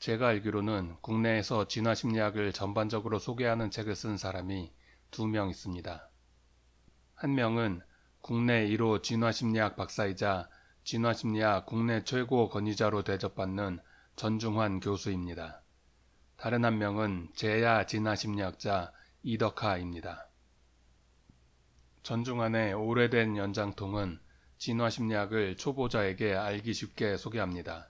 제가 알기로는 국내에서 진화심리학을 전반적으로 소개하는 책을 쓴 사람이 두 명 있습니다. 한 명은 국내 1호 진화심리학 박사이자 진화심리학 국내 최고 권위자로 대접받는 전중환 교수입니다. 다른 한 명은 제야 진화심리학자 이덕하입니다. 전중환의 오래된 연장통은 진화심리학을 초보자에게 알기 쉽게 소개합니다.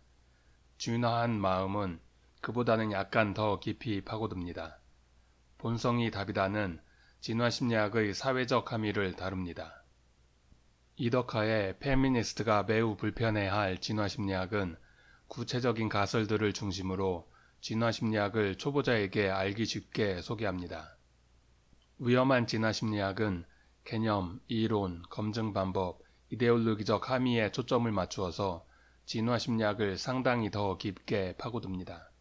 진화한 마음은 그보다는 약간 더 깊이 파고듭니다. 본성이 답이다는 진화심리학의 사회적 함의를 다룹니다. 이덕하의 페미니스트가 매우 불편해할 진화심리학은 구체적인 가설들을 중심으로 진화심리학을 초보자에게 알기 쉽게 소개합니다. 위험한 진화심리학은 개념, 이론, 검증 방법, 이데올로기적 함의에 초점을 맞추어서 진화심리학을 상당히 더 깊게 파고듭니다.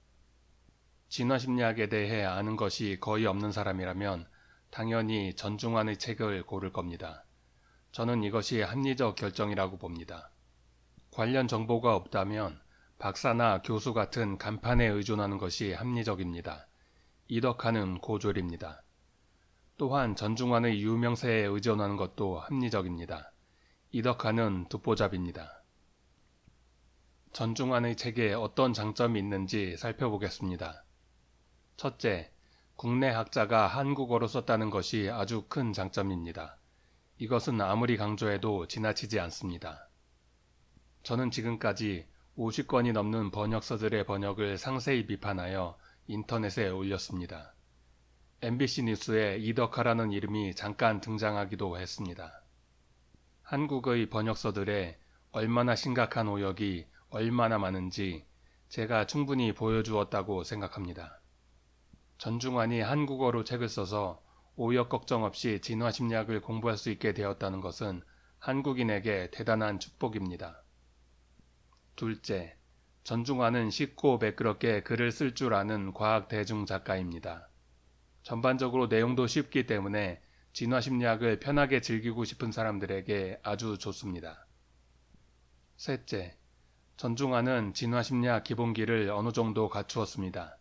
진화심리학에 대해 아는 것이 거의 없는 사람이라면 당연히 전중환의 책을 고를 겁니다. 저는 이것이 합리적 결정이라고 봅니다. 관련 정보가 없다면 박사나 교수 같은 간판에 의존하는 것이 합리적입니다. 이덕하는 고졸입니다. 또한 전중환의 유명세에 의존하는 것도 합리적입니다. 이덕하는 듣보잡입니다. 전중환의 책에 어떤 장점이 있는지 살펴보겠습니다. 첫째, 국내 학자가 한국어로 썼다는 것이 아주 큰 장점입니다. 이것은 아무리 강조해도 지나치지 않습니다. 저는 지금까지 50건이 넘는 번역서들의 번역을 상세히 비판하여 인터넷에 올렸습니다. MBC 뉴스에 이덕하라는 이름이 잠깐 등장하기도 했습니다. 한국의 번역서들에 얼마나 심각한 오역이 얼마나 많은지 제가 충분히 보여주었다고 생각합니다. 전중환이 한국어로 책을 써서 오역 걱정 없이 진화 심리학을 공부할 수 있게 되었다는 것은 한국인에게 대단한 축복입니다. 둘째, 전중환은 쉽고 매끄럽게 글을 쓸 줄 아는 과학 대중 작가입니다. 전반적으로 내용도 쉽기 때문에 진화 심리학을 편하게 즐기고 싶은 사람들에게 아주 좋습니다. 셋째, 전중환은 진화심리학 기본기를 어느 정도 갖추었습니다.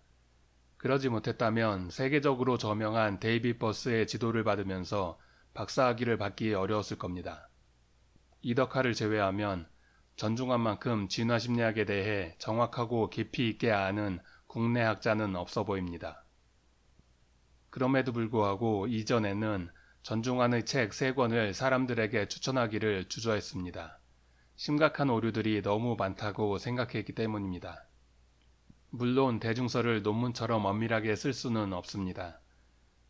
그러지 못했다면 세계적으로 저명한 데이비 버스의 지도를 받으면서 박사학위를 받기 어려웠을 겁니다. 이덕화를 제외하면 전중환만큼 진화심리학에 대해 정확하고 깊이 있게 아는 국내 학자는 없어 보입니다. 그럼에도 불구하고 이전에는 전중환의 책 3권을 사람들에게 추천하기를 주저했습니다. 심각한 오류들이 너무 많다고 생각했기 때문입니다. 물론 대중서를 논문처럼 엄밀하게 쓸 수는 없습니다.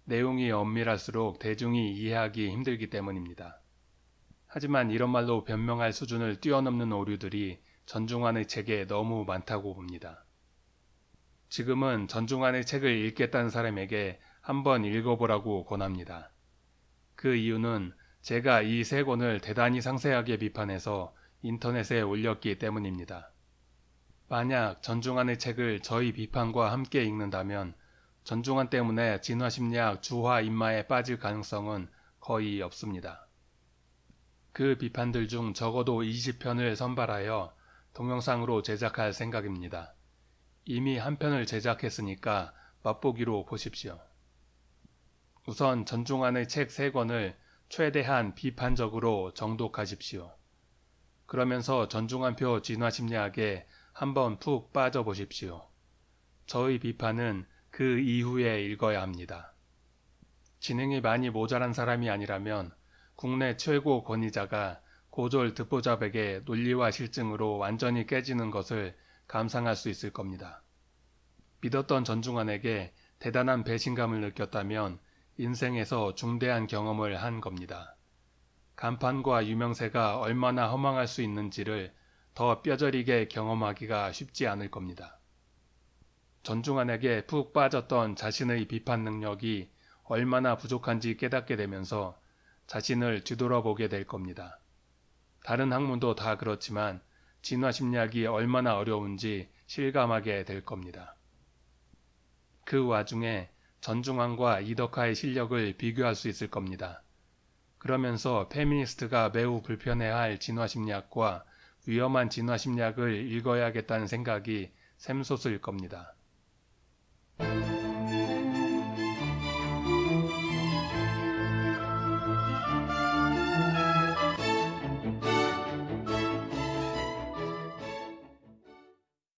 내용이 엄밀할수록 대중이 이해하기 힘들기 때문입니다. 하지만 이런 말로 변명할 수준을 뛰어넘는 오류들이 전중환의 책에 너무 많다고 봅니다. 지금은 전중환의 책을 읽겠다는 사람에게 한번 읽어보라고 권합니다. 그 이유는 제가 이 세 권을 대단히 상세하게 비판해서 인터넷에 올렸기 때문입니다. 만약 전중환의 책을 저희 비판과 함께 읽는다면 전중환 때문에 진화심리학 주화 인마에 빠질 가능성은 거의 없습니다. 그 비판들 중 적어도 20편을 선발하여 동영상으로 제작할 생각입니다. 이미 한 편을 제작했으니까 맛보기로 보십시오. 우선 전중환의 책 3권을 최대한 비판적으로 정독하십시오. 그러면서 전중환표 진화 심리학에 한번 푹 빠져보십시오. 저의 비판은 그 이후에 읽어야 합니다. 지능이 많이 모자란 사람이 아니라면 국내 최고 권위자가 고졸 듣보잡에게 논리와 실증으로 완전히 깨지는 것을 감상할 수 있을 겁니다. 믿었던 전중환에게 대단한 배신감을 느꼈다면 인생에서 중대한 경험을 한 겁니다. 간판과 유명세가 얼마나 허망할 수 있는지를 더 뼈저리게 경험하기가 쉽지 않을 겁니다. 전중환에게 푹 빠졌던 자신의 비판 능력이 얼마나 부족한지 깨닫게 되면서 자신을 뒤돌아보게 될 겁니다. 다른 학문도 다 그렇지만 진화심리학이 얼마나 어려운지 실감하게 될 겁니다. 그 와중에 전중환과 이덕화의 실력을 비교할 수 있을 겁니다. 그러면서 페미니스트가 매우 불편해할 진화심리학과 위험한 진화심리학을 읽어야겠다는 생각이 샘소스일 겁니다.